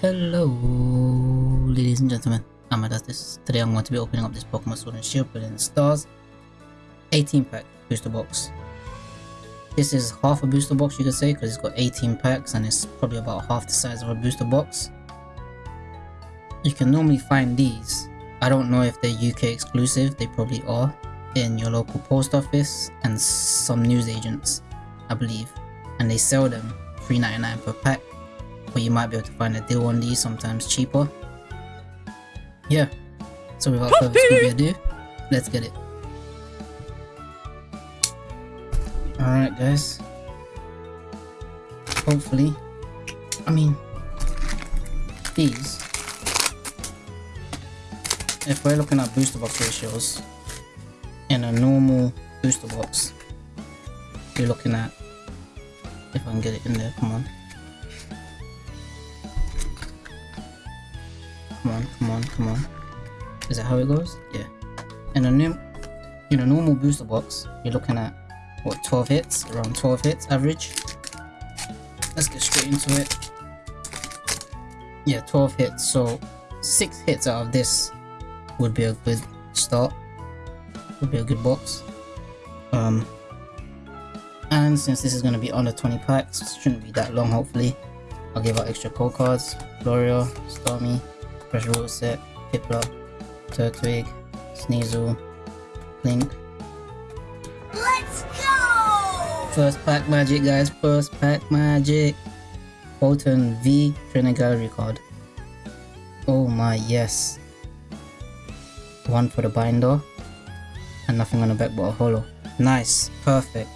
Hello, ladies and gentlemen. I'm Adastis. Today I'm going to be opening up this Pokemon Sword and Shield Brilliant Stars 18 pack booster box. This is half a booster box you could say because it's got 18 packs and it's probably about half the size of a booster box. You can normally find these. I don't know if they're UK exclusive, they probably are, in your local post office and some news agents, I believe. And they sell them $3.99 per pack but you might be able to find a deal on these sometimes cheaper. Yeah, so without further ado, let's get it. Alright guys, hopefully, I mean, these, if we're looking at booster box ratios, in a normal booster box, you're looking at, if I can get it in there, come on, Come on, come on, come on. Is that how it goes? Yeah. In a new, in a normal booster box, you're looking at what 12 hits, around 12 hits average. Let's get straight into it. Yeah, 12 hits. So six hits out of this would be a good start. Would be a good box. Um, and since this is going to be under 20 packs, shouldn't be that long. Hopefully, I'll give out extra code cards. Gloria, Starmie, Pressure Water Set, Piplup, Turtwig, Sneasel, Link. Let's go! First pack magic guys, first pack magic. Boltund V Trainer Gallery card. Oh my yes. One for the binder. And nothing on the back but a holo. Nice, perfect.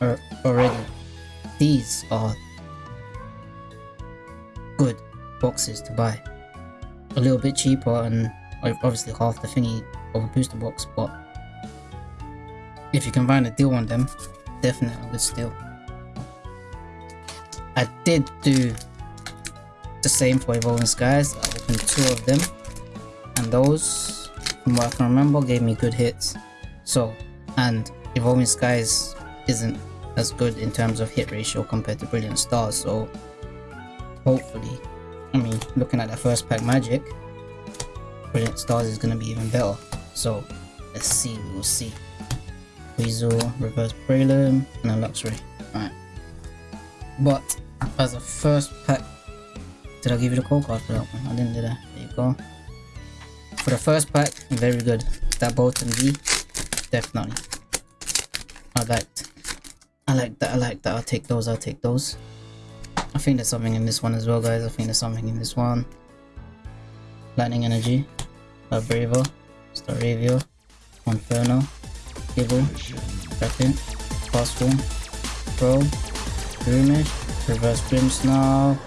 Er, already. These are good boxes to buy a little bit cheaper and obviously half the thingy of a booster box, but if you can find a deal on them, definitely a good steal. I did do the same for Evolving Skies, I opened two of them, and those, from what I can remember, gave me good hits. So, and Evolving Skies isn't as good in terms of hit ratio compared to Brilliant Stars, so hopefully I mean, looking at that first pack magic, Brilliant Stars is going to be even better. So, let's see, we'll see. Weasel, Reverse Breloom, and a Luxray. Alright. But, as a first pack, did I give you the code card for that one? I didn't do that. There you go. For the first pack, very good. That Boltund V, definitely. I liked. I like that, I like that. I'll take those, I'll take those. I think there's something in this one as well, guys. I think there's something in this one. Lightning Energy, Braver, Staravia, Inferno, Gible, Kraken, Fast Form, Pro, Groomish, Reverse Grimmsnarl.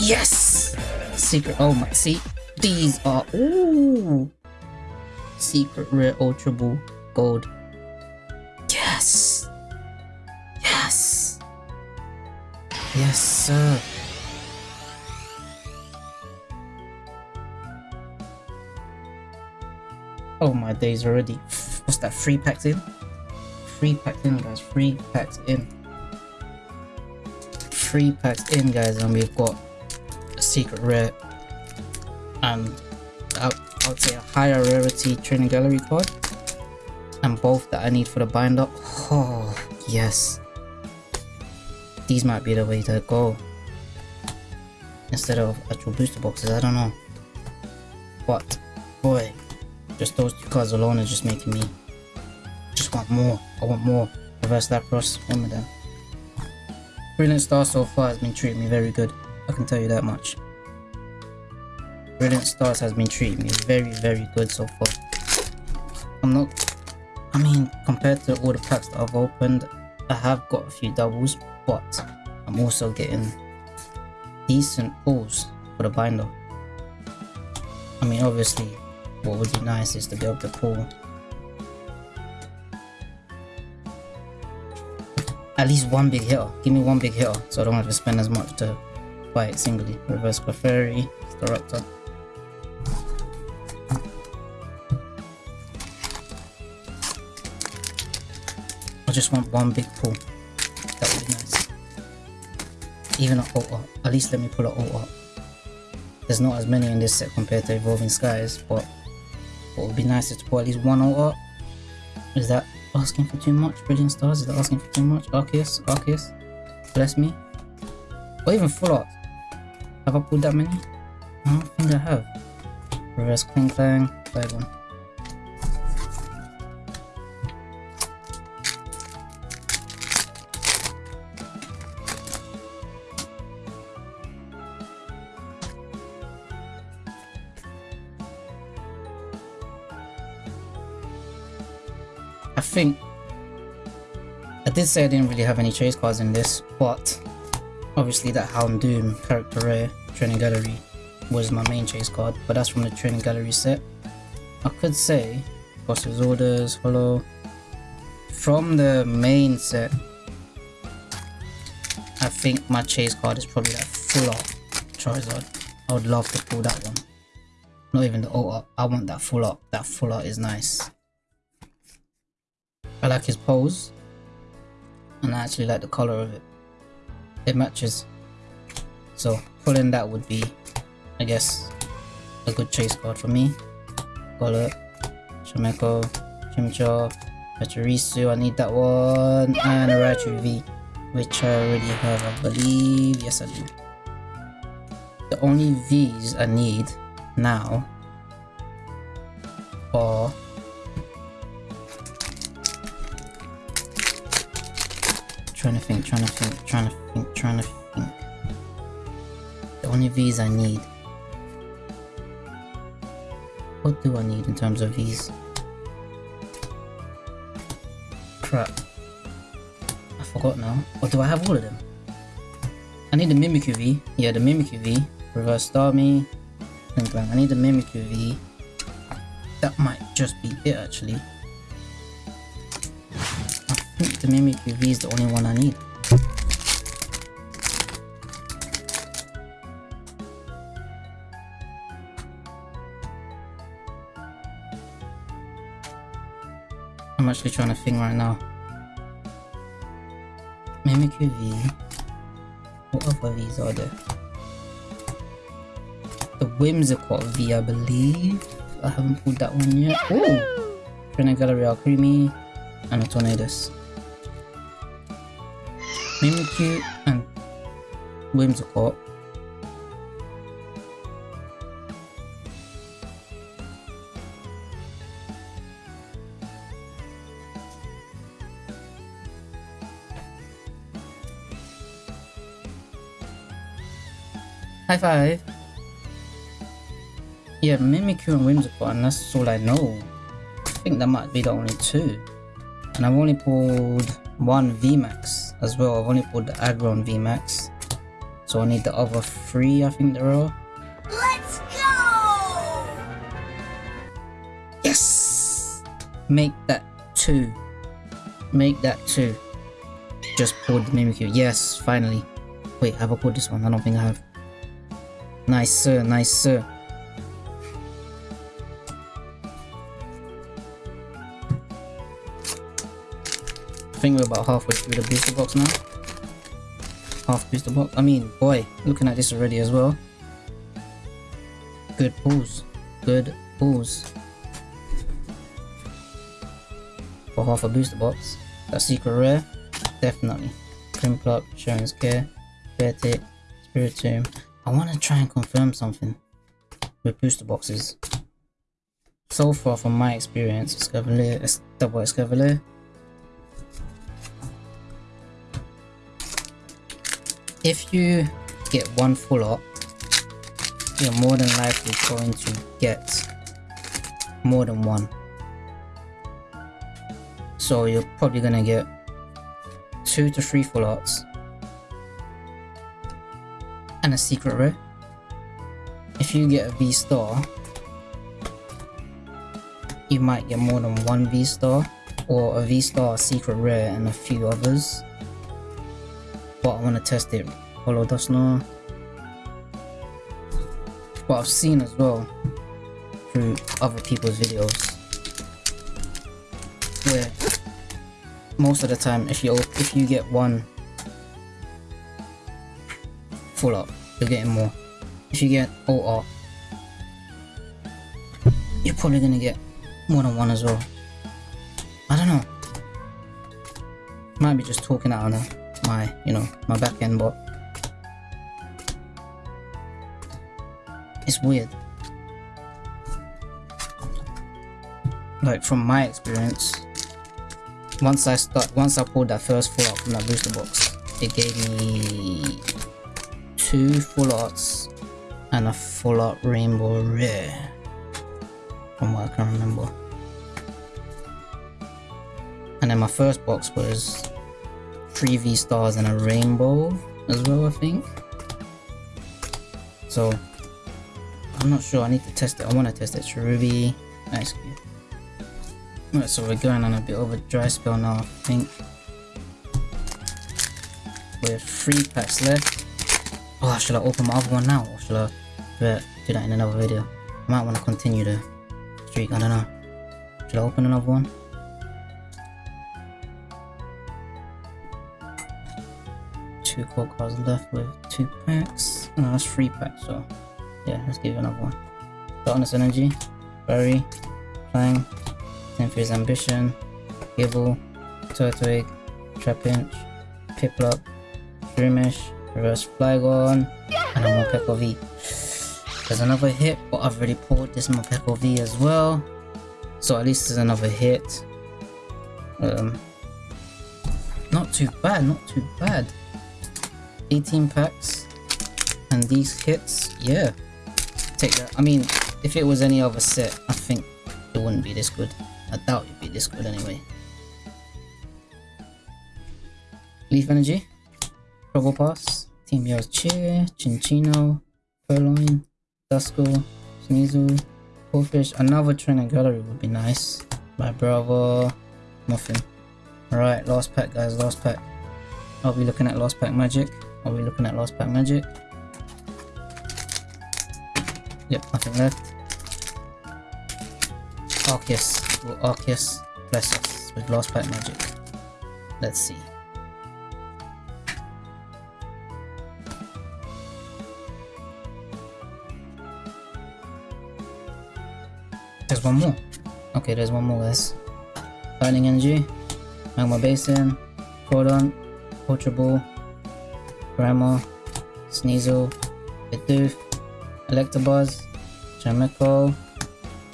Yes! Secret, oh my, see? These are, ooh! Secret Rare Ultra Ball Gold Yes, sir! Oh my days already. What's that? Three packs in? Three packs in, guys. Three packs in. Three packs in, guys, and we've got a secret rare and uh, I would say a higher rarity training gallery card and both that I need for the binder. Oh, yes. These might be the way to go. Instead of actual booster boxes, I don't know. But, boy, just those two cards alone is just making me just want more. I want more. Reverse Lapras, one of them. Brilliant Star so far has been treating me very good. I can tell you that much. Brilliant Stars has been treating me very, very good so far. I'm not I mean, compared to all the packs that I've opened, I have got a few doubles, but I'm also getting decent pulls for the binder. I mean, obviously, what would be nice is to be able to pull at least one big hitter. Give me one big hitter, so I don't have to spend as much to buy it singly. Reverse Clefairy, Staraptor. Just want one big pull. That would be nice. Even an ult At least let me pull an ult There's not as many in this set compared to Evolving Skies, but what would be nice is to pull at least one ult Is that asking for too much? Brilliant Stars? Is that asking for too much? Arceus? Arceus? Bless me? Or even full art? Have I pulled that many? I don't think I have. Reverse Klinklang, Flygon. I think I did say I didn't really have any chase cards in this, but obviously that Houndoom character rare training gallery was my main chase card, but that's from the training gallery set. I could say Boss's Orders, Holo. From the main set, I think my chase card is probably that full art Charizard. I would love to pull that one. Not even the ult I want that full art. That full art is nice. I like his pose. And I actually like the color of it. It matches. So pulling that would be, I guess, a good chase card for me. Golett, Chimecho, Chimchar, Pachirisu, I need that one, and a Raichu V, which I already have, I believe. Yes, I do. The only Vs I need now Trying to think, trying to think, trying to think, trying to think. The only V's I need. What do I need in terms of V's? Crap. I forgot now. Or do I have all of them? I need the Mimikyu V. Yeah, the Mimikyu V. Reverse Starmie. I need the Mimikyu V. That might just be it actually the Mimikyu V is the only one I need. I'm actually trying to think right now. Mimikyu V. What other Vs are there? The Whimsicott V, I believe. I haven't pulled that one yet. Ooh! Trainer Gallery Alcremie and a Tornadus. Mimikyu and Whimsicott High five! Yeah, Mimikyu and Whimsicott, and that's all I know. I think that might be the only two. And I've only pulled one VMAX as well. I've only pulled the Aggron VMAX. So I need the other three, I think there are. Let's go! Yes! Make that two. Make that two. Just pulled the Mimikyu. Yes, finally. Wait, have I pulled this one? I don't think I have. Nice sir, nice sir. I think we're about halfway through the booster box now. Half booster box. I mean, boy, looking at this already as well. Good pulls. Good pulls. For half a booster box. That secret rare, definitely. Prinplup, Cheren's Care, Beartic, Spiritomb. I want to try and confirm something with booster boxes. So far from my experience, Escavalier, double Escavalier, if you get one full up, you're more than likely going to get more than one. So you're probably gonna get two to three full arts and a secret rare. If you get a V star, you might get more than one V star or a V star, secret rare, and a few others but I want to test it. Holo Dusknoir. What I've seen as well through other people's videos where most of the time if you if you get one full art, you're getting more. If you get OR, you're probably gonna get more than one as well. I don't know. Might be just talking out of my, you know, my back end, but it's weird. Like from my experience, once I start, once I pulled that first full art from that booster box, it gave me two full arts and a full art rainbow rare from what I can remember. And then my first box was three V stars and a rainbow as well, I think. So I'm not sure. I need to test it. I want to test it. Ruby. nice. Alright, so we're going on a bit of a dry spell now, I think. We have three packs left. Oh, should I open my other one now, or should I do that in another video? I might want to continue the streak. I don't know. Should I open another one? Two core cards left with two packs. No, that's three packs, so yeah, let's give another one. Darkness Energy, Berry, Fang, Tenfier's Ambition, Gible, Turtwig, Trapinch, Piplup, Dreamish, Reverse Flygon, and a Morpeko V. There's another hit, but I've already pulled this Morpeko V as well. So at least there's another hit. Um, not too bad, not too bad. 18 packs. And these hits, yeah. Take that. I mean, if it was any other set, I think it wouldn't be this good. I doubt it'd be this good anyway. Leaf Energy, Probopass, Team Yell's Cheer, Chinchino, Purrloin, Duskull, Sneasel, Corphish, another trainer gallery would be nice. My brother, Muffin. Alright, last pack guys, last pack. I'll be looking at last pack magic. I'll be looking at last pack magic. Yep, nothing left. Arceus. Will Arceus bless us with last pack magic? Let's see. There's one more. Okay, there's one more guys. Lightning Energy, Magma Basin, Cordon, Ultra Ball, Grammar, Sneasel, Bidoof, Electabuzz, Chimecho,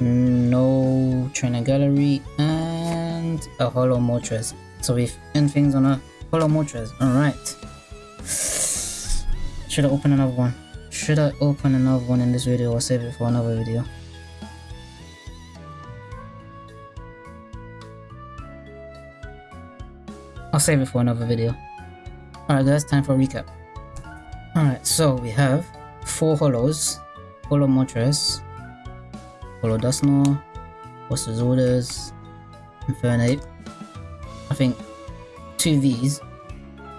no trainer gallery, and a Holo Moltres. So we've end things on a Holo Moltres. Alright. Should I open another one? Should I open another one in this video or save it for another video? I'll save it for another video. Alright guys, time for recap. Alright, so we have four holos, Holo Moltres, Holo Dusknoir, What's Orders, Infernape. I think two V's,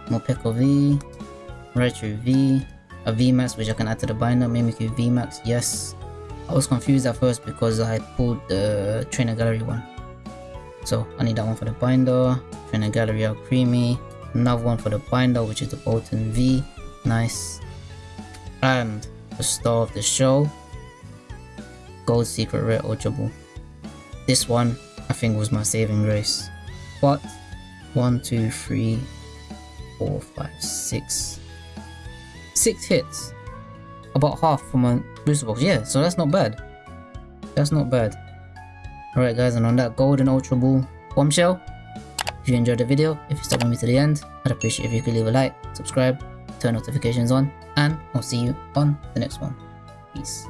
Morpeko V, Raichu V, a VMAX which I can add to the binder, Mimikyu VMAX, yes. I was confused at first because I pulled the Trainer Gallery one. So I need that one for the binder, Trainer Gallery Alcremie, another one for the binder which is the Boltund V, nice. And the star of the show, Gold Secret Rare Ultra Ball. This one I think was my saving grace. But one, two, three, four, five, six, six hits. About half from my booster box. Yeah, so that's not bad. That's not bad. Alright guys, and on that golden ultra ball bombshell, if you enjoyed the video, if you stuck with me to the end, I'd appreciate if you could leave a like, subscribe, turn notifications on, and I'll see you on the next one. Peace.